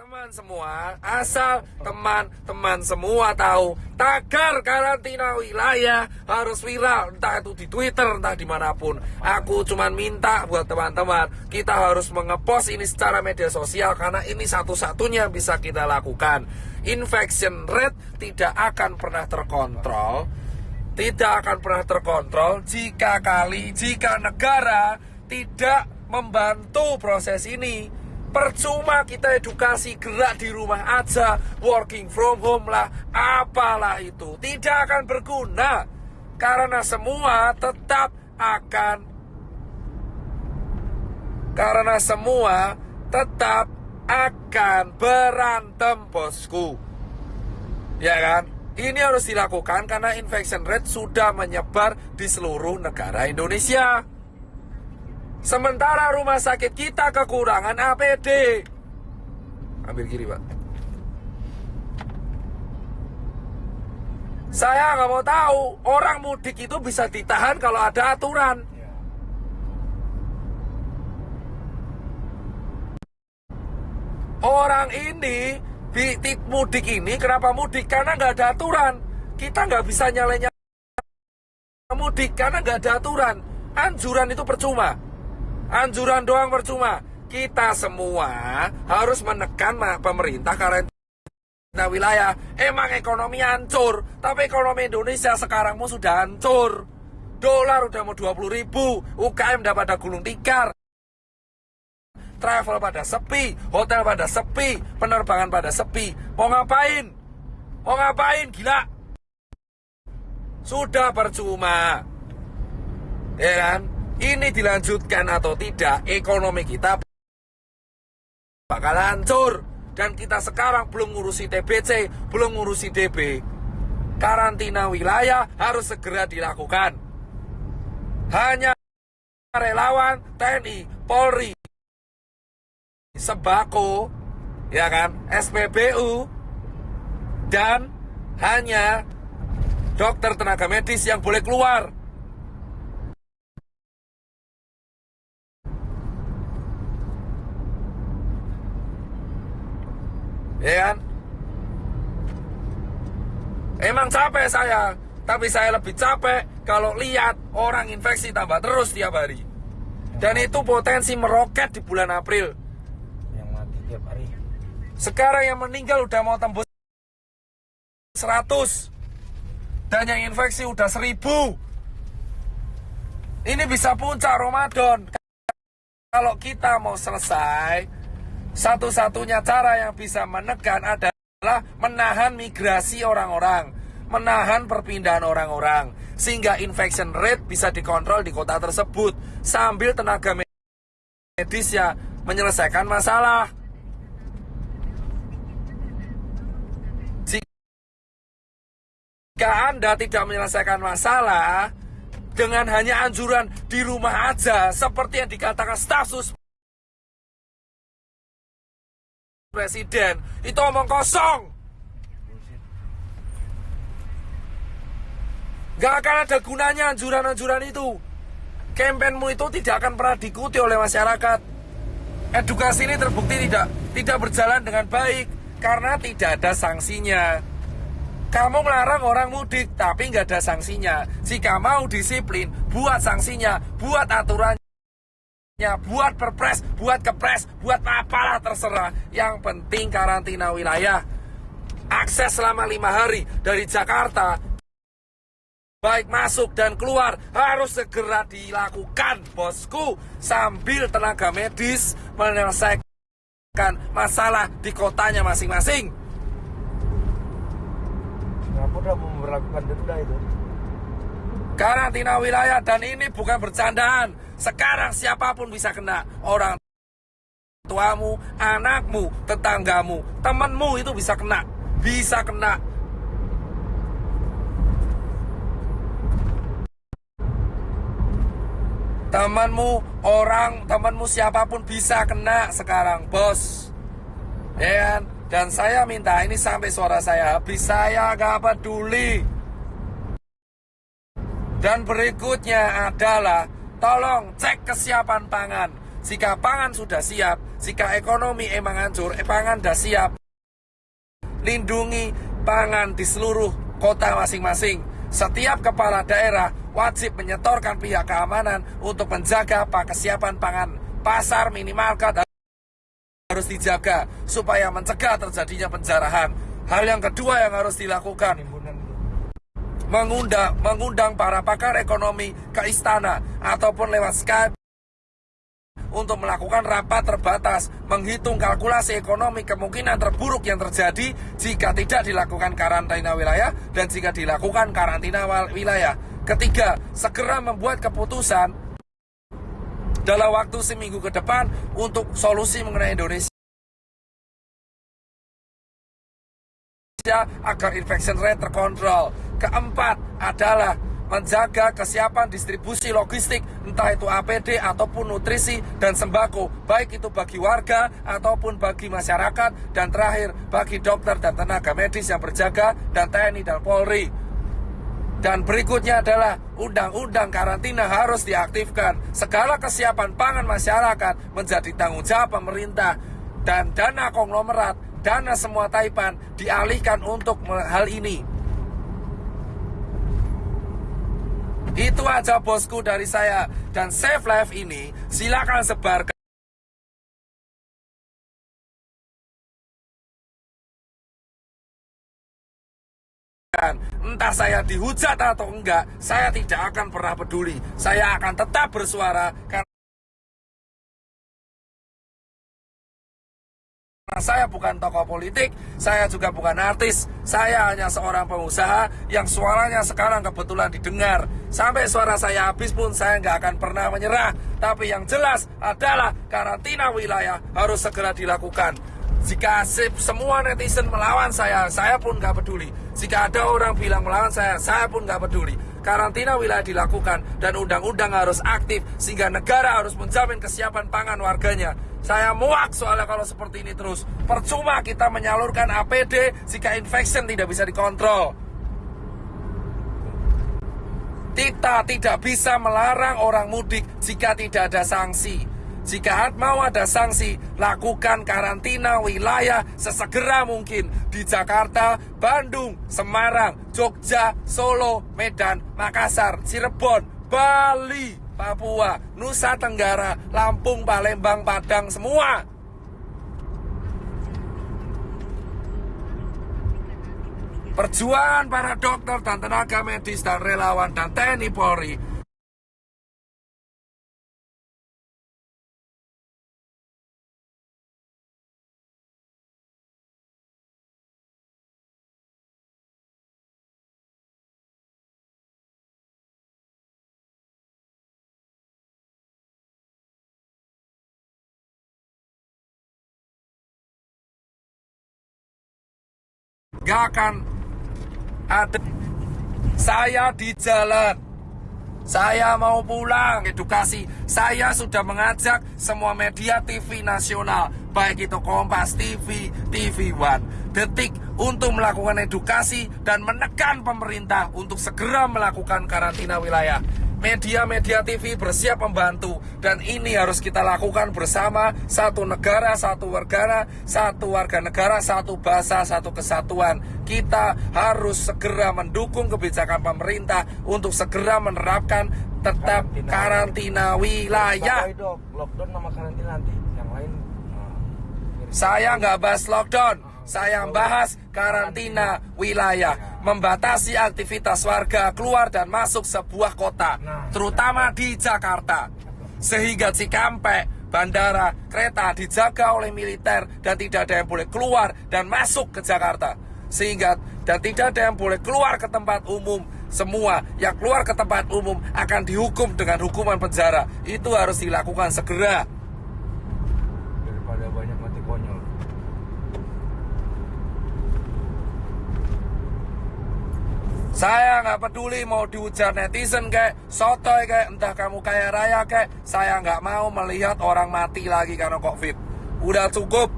teman-teman semua, asal teman-teman semua tahu tagar karantina wilayah harus viral, entah itu di Twitter, entah di mana pun. Aku cuma minta buat teman-teman, kita harus mengepost ini secara media sosial karena ini satu-satunya bisa kita lakukan. Infection rate tidak akan pernah terkontrol, tidak akan pernah terkontrol jika kali, jika negara tidak membantu proses ini Percuma kita edukasi gerak di rumah aja, working from home lah, apalah itu. Tidak akan berguna. Karena semua tetap akan karena semua tetap akan berantem bosku. Ya kan? Ini harus dilakukan karena infection rate sudah menyebar di seluruh negara Indonesia. Sementara rumah sakit kita kekurangan APD. Ambil kiri, Pak. Saya nggak mau tahu orang mudik itu bisa ditahan kalau ada aturan. Orang ini di mudik ini kenapa mudik karena nggak ada aturan. Kita nggak bisa nyalanya mudik karena nggak ada aturan. Anjuran itu percuma. Anjuran doang percuma. Kita semua harus menekan pemerintah karantina wilayah. Emang ekonomi hancur, tapi ekonomi Indonesia sekarang mau sudah hancur. Dolar udah mau 20 ribu, UKM udah pada gulung tikar. Travel pada sepi, hotel pada sepi, penerbangan pada sepi. Mau ngapain? Mau ngapain? Gila. Sudah percuma. Ya kan? Ini dilanjutkan atau tidak, ekonomi kita bakal hancur. Dan kita sekarang belum ngurusi TBC, belum ngurusi DB. Karantina wilayah harus segera dilakukan. Hanya relawan TNI, Polri, sembako, ya kan, SPBU, dan hanya dokter tenaga medis yang boleh keluar ya kan? Emang capek saya, tapi saya lebih capek kalau lihat orang infeksi tambah terus tiap hari. Dan itu potensi meroket di bulan April. Yang mati tiap hari. Sekarang yang meninggal udah mau tembus 100. Dan yang infeksi udah 1000. Ini bisa puncak Ramadan. Kalau kita mau selesai, satu-satunya cara yang bisa menekan adalah menahan migrasi orang-orang, menahan perpindahan orang-orang, sehingga infection rate bisa dikontrol di kota tersebut sambil tenaga medis ya menyelesaikan masalah. Jika Anda tidak menyelesaikan masalah dengan hanya anjuran di rumah aja, seperti yang dikatakan staf presiden. Itu omong kosong. Gak akan ada gunanya anjuran-anjuran itu. Kampanyemu itu tidak akan pernah diikuti oleh masyarakat. Edukasi ini terbukti tidak tidak berjalan dengan baik Karena tidak ada sanksinya. Kamu melarang orang mudik tapi nggak ada sanksinya. Jika mau disiplin, buat sanksinya, buat aturan Ya, buat perpres, buat kepres, buat apalah terserah. Yang penting karantina wilayah. Akses selama lima hari dari Jakarta, baik masuk dan keluar, harus segera dilakukan, bosku. Sambil tenaga medis menyelesaikan masalah di kotanya masing-masing. Singapura mau memperlakukan denda itu karantina wilayah dan ini bukan bercandaan. Sekarang siapa pun bisa kena. Orang tuamu, anakmu, tetanggamu, temanmu itu bisa kena. Bisa kena. Temanmu, orang, temanmu siapa pun bisa kena sekarang, bos. Ya kan? Dan saya minta ini sampai suara saya habis, saya gak peduli. Dan berikutnya adalah tolong cek kesiapan pangan. jika pangan sudah siap, jika ekonomi emang hancur, eh, pangan sudah siap, lindungi pangan di seluruh kota masing-masing. Setiap kepala daerah wajib menyetorkan pihak keamanan untuk menjaga apa kesiapan pangan pasar minimarket harus dijaga supaya mencegah terjadinya penjarahan. Hal yang kedua yang harus dilakukan. Mengundang mengundang para pakar ekonomi ke istana ataupun lewat Skype untuk melakukan rapat terbatas menghitung kalkulasi ekonomi kemungkinan terburuk yang terjadi jika tidak dilakukan karantina wilayah dan jika dilakukan karantina wilayah. Ketiga, segera membuat keputusan dalam waktu seminggu ke depan untuk solusi mengenai Indonesia agar infection rate terkontrol. Keempat adalah menjaga kesiapan distribusi logistik entah itu APD ataupun nutrisi dan sembako baik itu bagi warga ataupun bagi masyarakat dan terakhir bagi dokter dan tenaga medis yang berjaga dan TNI dan Polri dan berikutnya adalah undang-undang karantina harus diaktifkan. Segala kesiapan pangan masyarakat menjadi tanggung jawab pemerintah dan dana konglomerat, dana semua taipan dialihkan untuk hal ini. Itu aja bosku dari saya dan Save Life ini silakan sebarkan Entah saya dihujat atau enggak, saya tidak akan pernah peduli. Saya akan tetap bersuara karena saya bukan tokoh politik, saya juga bukan artis. Saya hanya seorang pengusaha yang suaranya sekarang kebetulan didengar. Sampai suara saya habis pun saya nggak akan pernah menyerah. Tapi yang jelas adalah karantina wilayah harus segera dilakukan. Jika se- semua netizen melawan saya, saya pun nggak peduli. Jika ada orang bilang melawan saya, saya pun nggak peduli. Karantina wilayah dilakukan dan undang-undang harus aktif sehingga negara harus menjamin kesiapan pangan warganya. Saya muak soalnya kalau seperti ini terus. Percuma kita menyalurkan APD jika infection tidak bisa dikontrol. Kita tidak bisa melarang orang mudik jika tidak ada sanksi. Jika mau ada sanksi, lakukan karantina wilayah sesegera mungkin di Jakarta, Bandung, Semarang, Jogja, Solo, Medan, Makassar, Cirebon, Bali, Papua, Nusa Tenggara, Lampung, Palembang, Padang, semua. Perjuangan para dokter dan tenaga medis dan relawan dan TNI Polri gak akan ada saya di jalan. Saya mau pulang edukasi. Saya sudah mengajak semua media TV nasional. Baik itu Kompas TV, TV One, Detik untuk melakukan edukasi dan menekan pemerintah untuk segera melakukan karantina wilayah media-media TV bersiap membantu dan ini harus kita lakukan bersama satu negara, satu warga, satu warga negara, satu bahasa, satu kesatuan. Kita harus segera mendukung kebijakan pemerintah untuk segera menerapkan tetap Karantina. karantina wilayah. Lockdown sama karantina nanti. Yang lain. Saya nggak bahas lockdown, saya bahas karantina wilayah, membatasi aktivitas warga keluar dan masuk sebuah kota, terutama di Jakarta. Sehingga Cikampek, bandara, kereta dijaga oleh militer dan tidak ada yang boleh keluar dan masuk ke Jakarta. Sehingga dan tidak ada yang boleh keluar ke tempat umum. Semua yang keluar ke tempat umum akan dihukum dengan hukuman penjara. Itu harus dilakukan segera. Saya nggak peduli mau diujar netizen kayak sotoy kayak entah kamu kaya raya kayak saya nggak mau melihat orang mati lagi karena covid. Udah cukup.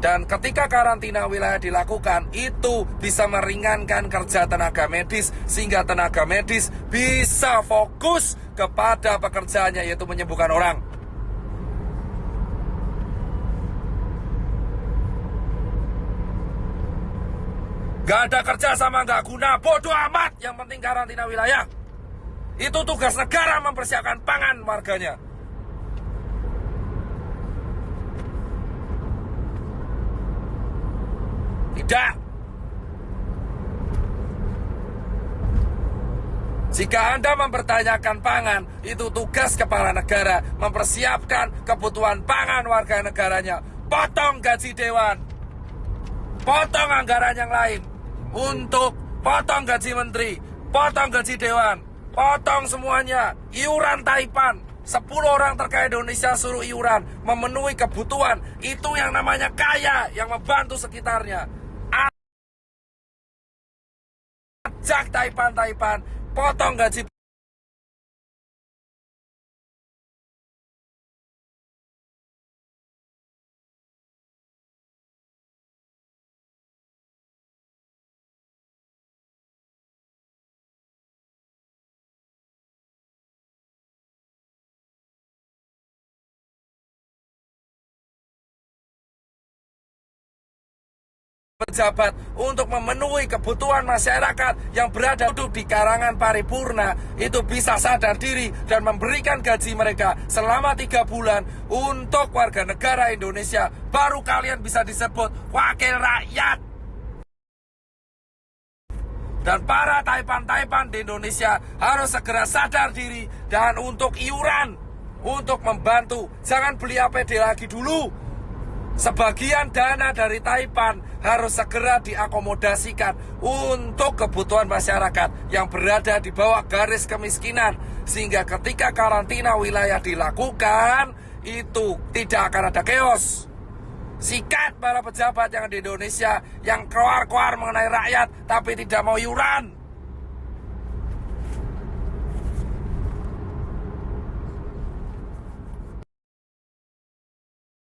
Dan ketika karantina wilayah dilakukan, itu bisa meringankan kerja tenaga medis sehingga tenaga medis bisa fokus kepada pekerjaannya yaitu menyembuhkan orang. Gak ada kerja sama gak guna, bodoh amat. Yang penting karantina wilayah. Itu tugas negara mempersiapkan pangan warganya. Tidak. Jika Anda mempertanyakan pangan, itu tugas kepala negara mempersiapkan kebutuhan pangan warga negaranya. Potong gaji dewan, potong anggaran yang lain untuk potong gaji menteri, potong gaji dewan, potong semuanya, iuran Taipan. 10 orang terkaya Indonesia suruh iuran, memenuhi kebutuhan. Itu yang namanya kaya, yang membantu sekitarnya. Ajak Taipan-Taipan, potong gaji pejabat untuk memenuhi kebutuhan masyarakat yang berada duduk di karangan paripurna. Itu bisa sadar diri dan memberikan gaji mereka selama tiga bulan untuk warga negara Indonesia. Baru kalian bisa disebut wakil rakyat. Dan para taipan-taipan di Indonesia harus segera sadar diri dan untuk iuran untuk membantu. Jangan beli APD lagi dulu Sebagian dana dari Taipan harus segera diakomodasikan untuk kebutuhan masyarakat yang berada di bawah garis kemiskinan. Sehingga ketika karantina wilayah dilakukan, itu tidak akan ada keos. Sikat para pejabat yang di Indonesia yang keluar-keluar mengenai rakyat tapi tidak mau yuran.